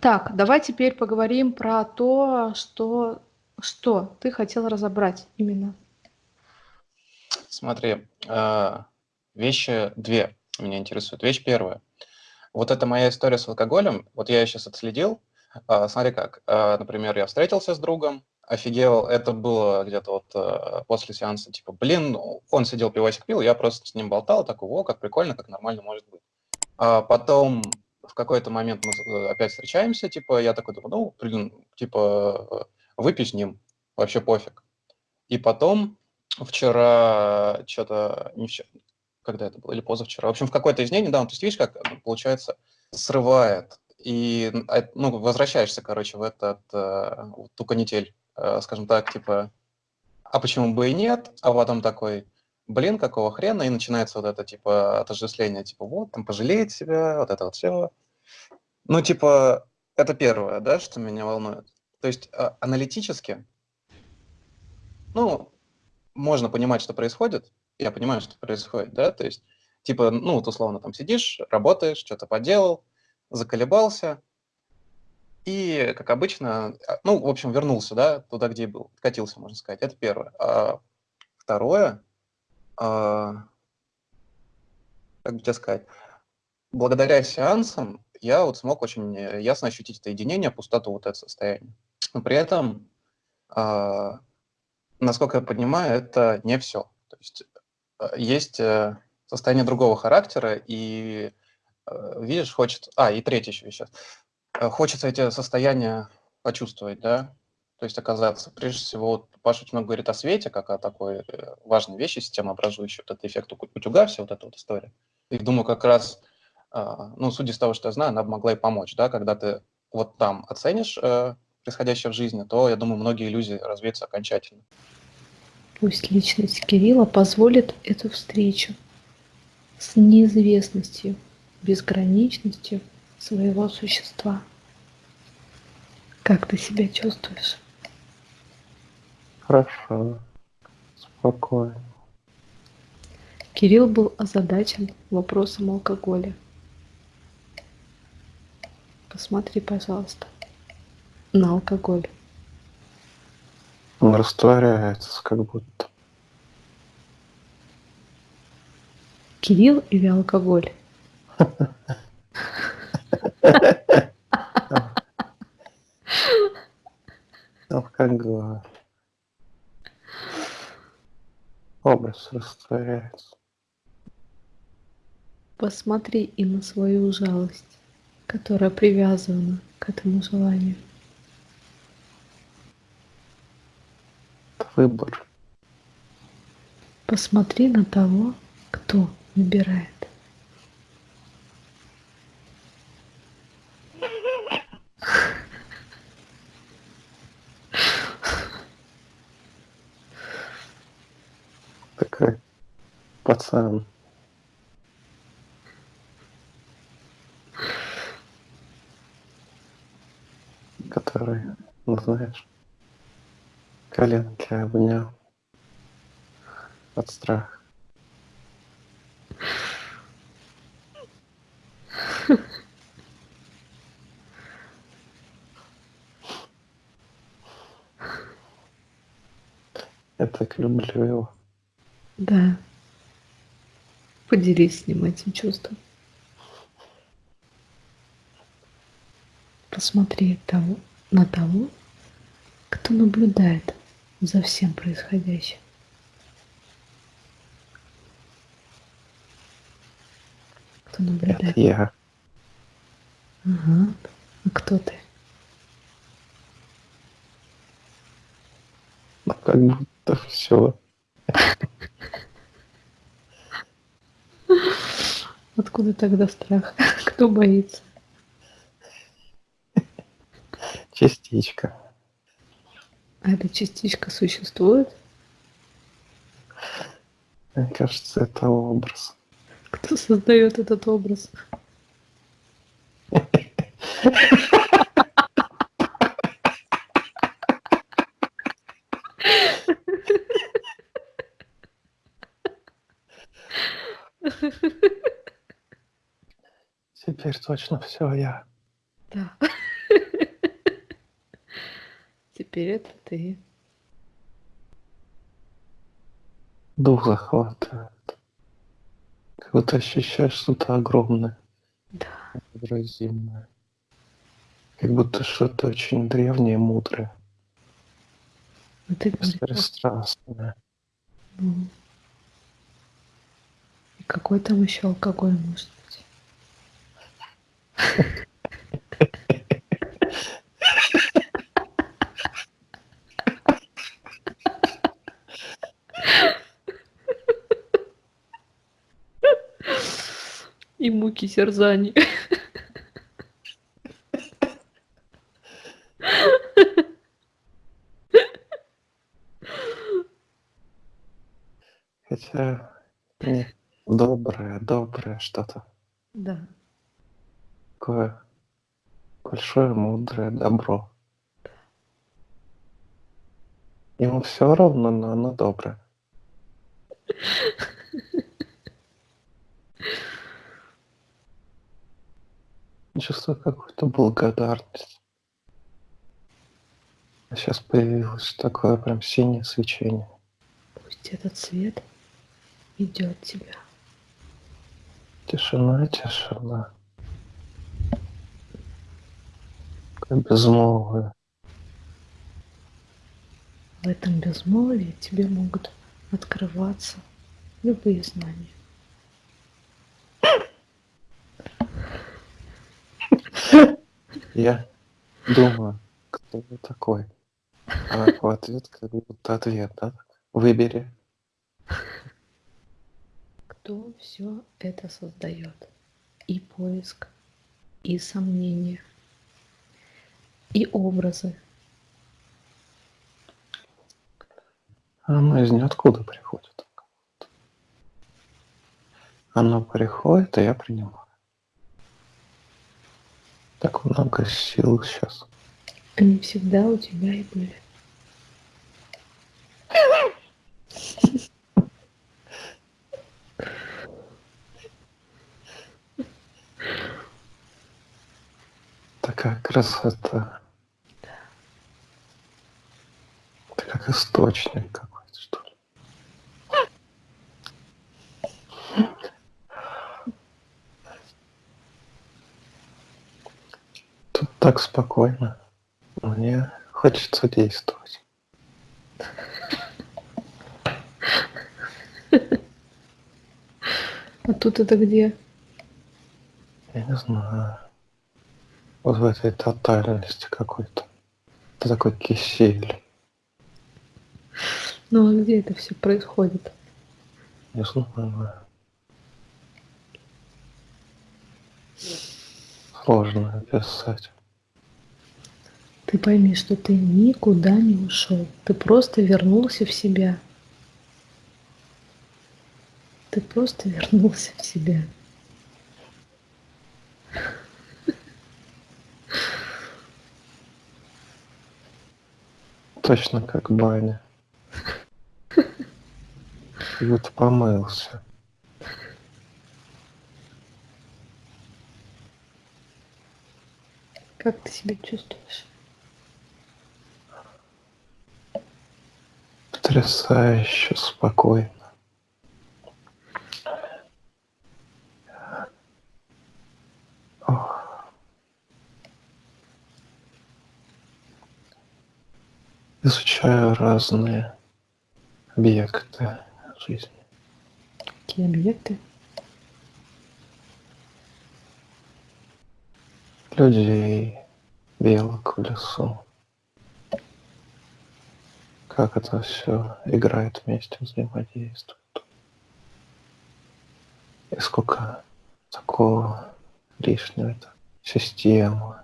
Так, давай теперь поговорим про то, что что ты хотел разобрать именно. Смотри, а, вещи две меня интересуют. Вещь первая. Вот это моя история с алкоголем. Вот я сейчас отследил. А, смотри как. А, например, я встретился с другом, офигел. Это было где-то вот после сеанса, типа, блин, ну, он сидел, пивасик пил, я просто с ним болтал, такой, о, как прикольно, как нормально может быть. А потом в какой-то момент мы э, опять встречаемся, типа, я такой думаю, ну, блин, типа, выпью с ним, вообще пофиг. И потом вчера что-то, не вчера, когда это было, или позавчера, в общем, в какой-то из дней недавно, то есть видишь, как, ну, получается, срывает, и, а, ну, возвращаешься, короче, в этот, э, в ту канитель, э, скажем так, типа, а почему бы и нет, а потом такой, блин, какого хрена, и начинается вот это, типа, отождествление, типа, вот, там, пожалеть себя, вот это вот все. Ну, типа, это первое, да, что меня волнует. То есть а, аналитически, ну, можно понимать, что происходит, я понимаю, что происходит, да, то есть, типа, ну, вот условно там сидишь, работаешь, что-то поделал, заколебался, и, как обычно, а, ну, в общем, вернулся, да, туда, где был, катился, можно сказать, это первое. А второе, а, как бы тебе сказать, благодаря сеансам я вот смог очень э, ясно ощутить это единение, пустоту вот это состояние. Но при этом, а, насколько я понимаю, это не все. То есть а, есть э, состояние другого характера, и, э, видишь, хочет... А, и третье еще сейчас. Хочется эти состояния почувствовать, да, то есть оказаться. Прежде всего, вот Паша очень много говорит о свете, как о такой э, важной вещи, системообразующей, вот этот эффект утюга, вся вот эта вот история. И думаю, как раз, ну, судя из того, что я знаю, она бы могла и помочь, да, когда ты вот там оценишь э, происходящее в жизни, то, я думаю, многие иллюзии развеются окончательно. Пусть личность Кирилла позволит эту встречу с неизвестностью, безграничностью своего существа. Как ты себя чувствуешь? Хорошо. Спокойно. Кирилл был озадачен вопросом алкоголя. Посмотри, пожалуйста, на алкоголь. Он растворяется, как будто. Кирилл или алкоголь? Бы образ растворяется. Посмотри и на свою жалость, которая привязана к этому желанию. Выбор. Посмотри на того, кто выбирает. пацан который, ну знаешь, коленки обнял от страха. Я так люблю его. Да. Поделись с ним этим чувством. Посмотри того, на того, кто наблюдает за всем происходящим. Кто наблюдает? Это я. Ага. А кто ты? Ну, как будто все. Откуда тогда страх? Кто боится? Частичка. А эта частичка существует? Мне кажется, это образ. Кто создает этот образ? Теперь точно все я. Да. Теперь это ты. Дух захватывает. Как будто ощущаешь что-то огромное, Да. невыразимое. Как будто что-то очень древнее, мудрое, Ну ты беспристрастное. ну. И какой там еще алкоголь может быть? И муки терзаний. Хотя не доброе, доброе что-то. Да. Такое большое, мудрое добро. Ему все равно, но оно доброе. Чувствую какую-то благодарность. А сейчас появилось такое прям синее свечение. Пусть этот свет идет тебя. Тишина, тишина. Как безмолвие. В этом безмолвии тебе могут открываться любые знания. Я думаю, кто вы такой? А в ответ как будто ответ, да? Выбери. Кто все это создает? И поиск, и сомнения, и образы. Оно из ниоткуда приходит. Оно приходит, и я принимаю. Так много сил сейчас. Они всегда у тебя и были. Такая красота. Это как источник какой-то, что ли. Тут так спокойно. Мне хочется действовать. А тут это где? Я не знаю. Вот в этой тотальности какой-то. Это такой кисель. Ну а где это все происходит? Не знаю. Сложно описать. Ты пойми, что ты никуда не ушел. Ты просто вернулся в себя. Ты просто вернулся в себя. Точно как баня. Как будто помылся. Как ты себя чувствуешь? Потрясающе спокойно. Изучаю разные объекты жизни. Какие объекты? Людей, белок в лесу. Как это все играет вместе, взаимодействует. И сколько такого лишнего это система.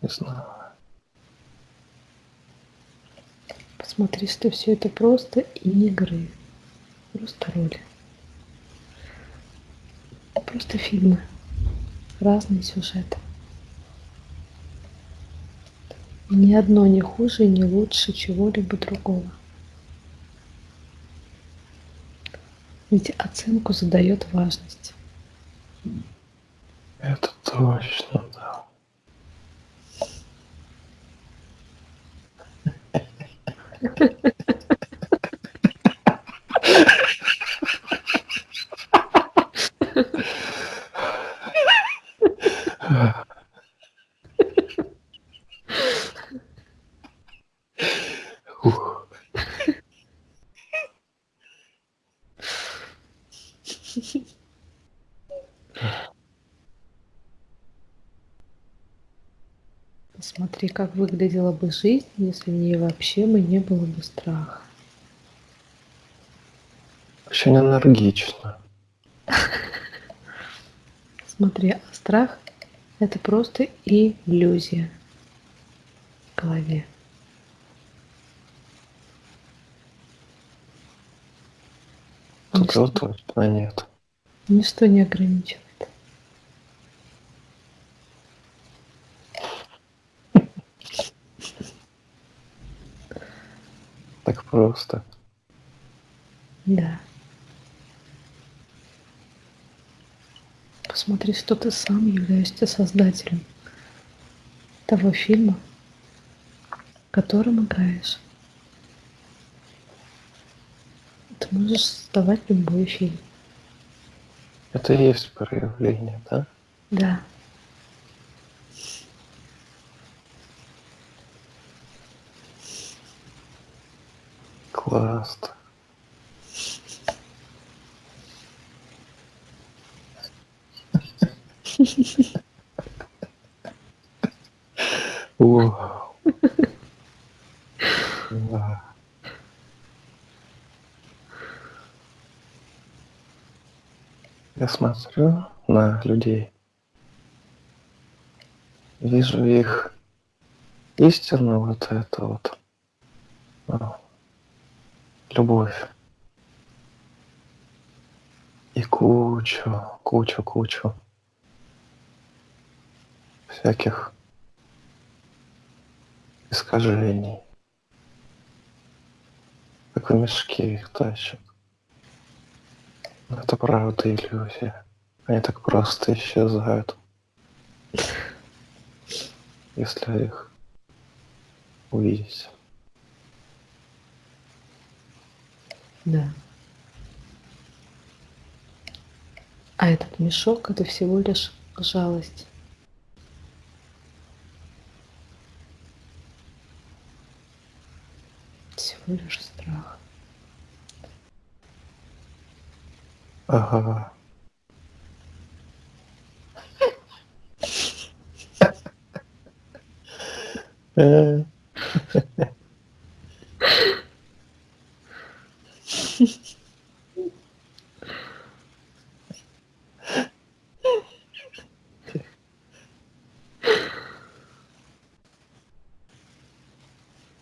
Не знаю. Посмотри, что все это просто игры. Просто роли. Просто фильмы. Разные сюжеты. И ни одно не хуже и не лучше чего-либо другого. Ведь оценку задает важность. Это точно, да. Смотри, как выглядела бы жизнь, если в ней вообще бы не было бы страха. Очень энергично. Смотри, а страх – это просто иллюзия в голове. Ничто, вот точно нет. ничто не ограничивает. Просто. Да. Посмотри, что ты сам являешься создателем того фильма, которым играешь. Ты можешь создавать любой фильм. Это и есть проявление, да? Да. Классно. Вау. Я смотрю на людей, вижу их истину, вот это вот, любовь. И кучу, кучу, кучу всяких искажений. Как в мешке их тащат. Но это правда иллюзия. Они так просто исчезают. Если их увидеть. Да. А этот мешок это всего лишь жалость. Всего лишь страх. Ага. Э,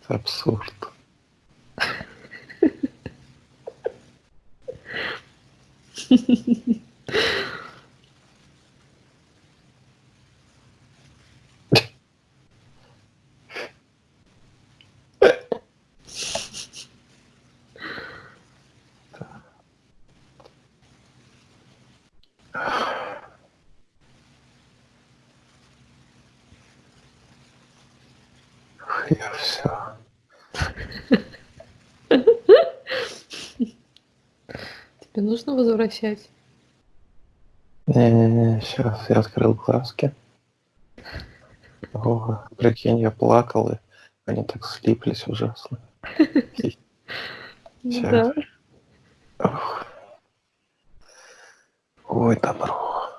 это Абсурд. Я все. Тебе нужно возвращать. Не-не-не, сейчас я открыл глазки. О, прикинь, я плакал, и они так слиплись ужасно. Да. Ой, добро.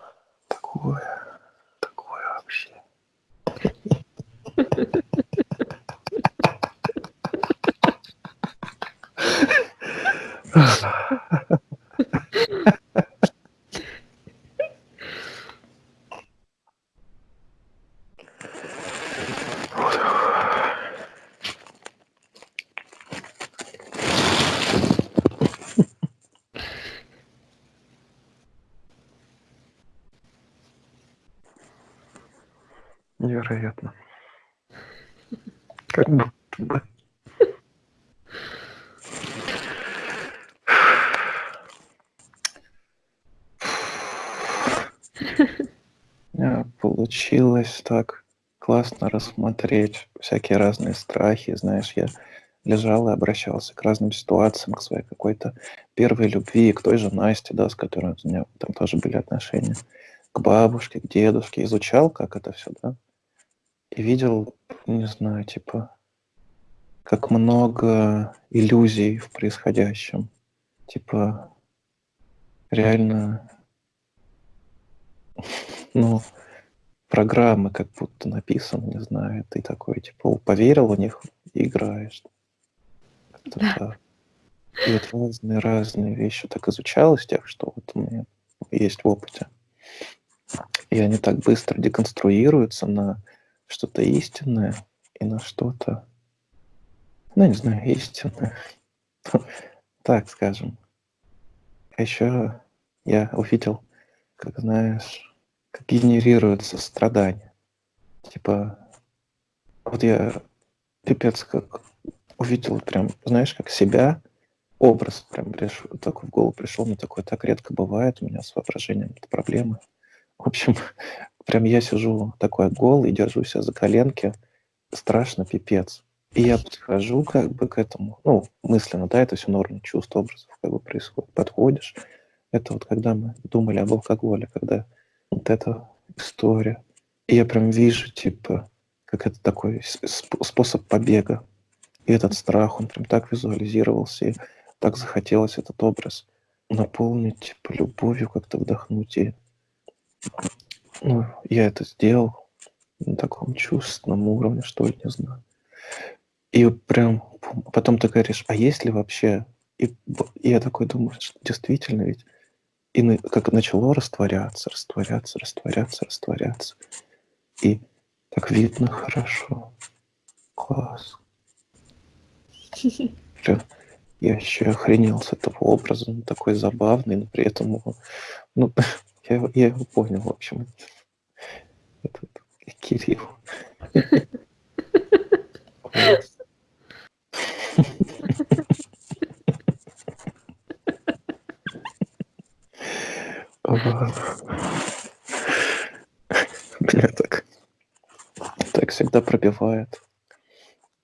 Такое. Такое вообще. Невероятно. Как будто бы. А, Получилось так классно рассмотреть всякие разные страхи. Знаешь, я лежал и обращался к разным ситуациям, к своей какой-то первой любви, к той же Насте, да, с которой у меня там тоже были отношения, к бабушке, к дедушке, изучал, как это все, да, и видел, не знаю, типа, как много иллюзий в происходящем. Типа, реально, ну, программы как будто написаны, не знаю, ты такой, типа, поверил в них играешь. Да. так. И вот разные-разные вещи так изучалось, тех, что вот у меня есть в опыте. И они так быстро деконструируются на что-то истинное и на что-то, ну, не знаю, истинное. Так скажем. А еще я увидел, как, знаешь, как генерируется страдание. Типа, вот я пипец как увидел прям, знаешь, как себя, образ прям пришел, такой в голову пришел, мне такое так редко бывает, у меня с воображением проблемы. В общем, прям я сижу такой голый, держу себя за коленки, страшно пипец. И я подхожу как бы к этому, ну, мысленно, да, это все норма чувств, образов как бы происходит. Подходишь, это вот когда мы думали об алкоголе, когда вот эта история. И я прям вижу, типа, как это такой сп- способ побега. И этот страх, он прям так визуализировался, и так захотелось этот образ наполнить, типа, любовью как-то вдохнуть. И ну, я это сделал на таком чувственном уровне, что ли, не знаю. И прям потом ты говоришь, а есть ли вообще? И, и я такой думаю, что действительно ведь и как начало растворяться, растворяться, растворяться, растворяться. И так видно хорошо. Класс. Прям я еще охренел с этого образа, он такой забавный, но при этом его- ну, я, его- я его понял, в общем. Этот Кирилл. Класс. Меня так, так всегда пробивает.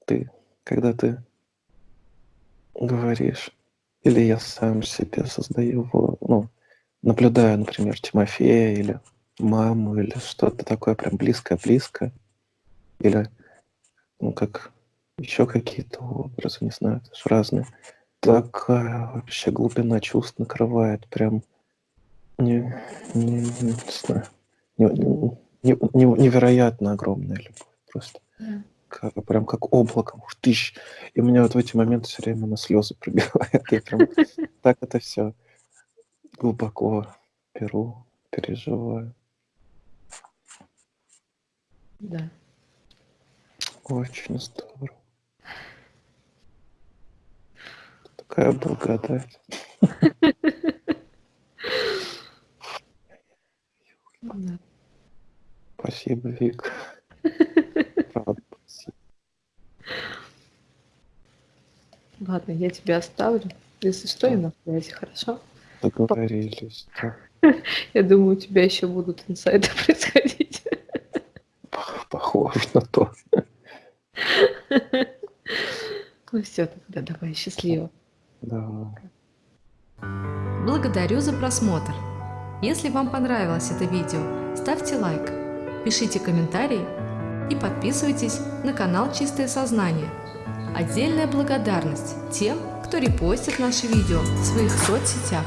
Ты, когда ты говоришь, или я сам себе создаю, его, ну, наблюдаю, например, Тимофея или маму, или что-то такое прям близкое-близкое, или, ну, как еще какие-то образы, не знаю, это ж разные. Такая вообще глубина чувств накрывает, прям не, не, не знаю, не- не- не- невероятно огромная любовь просто. Как, прям как облаком, ух ты ж. И у меня вот в эти моменты все время на слезы пробивает. Я прям так это все глубоко беру, переживаю. Да. Очень здорово. Такая благодать. Да. Спасибо, Вик. Правда, спасибо. Ладно, я тебя оставлю. Если что, я на связи, хорошо? Договорились. да. Я думаю, у тебя еще будут инсайды происходить. Похоже на то. Ну все, тогда давай, счастливо. Да. Благодарю за просмотр. Если вам понравилось это видео, ставьте лайк, пишите комментарии и подписывайтесь на канал Чистое Сознание. Отдельная благодарность тем, кто репостит наши видео в своих соцсетях.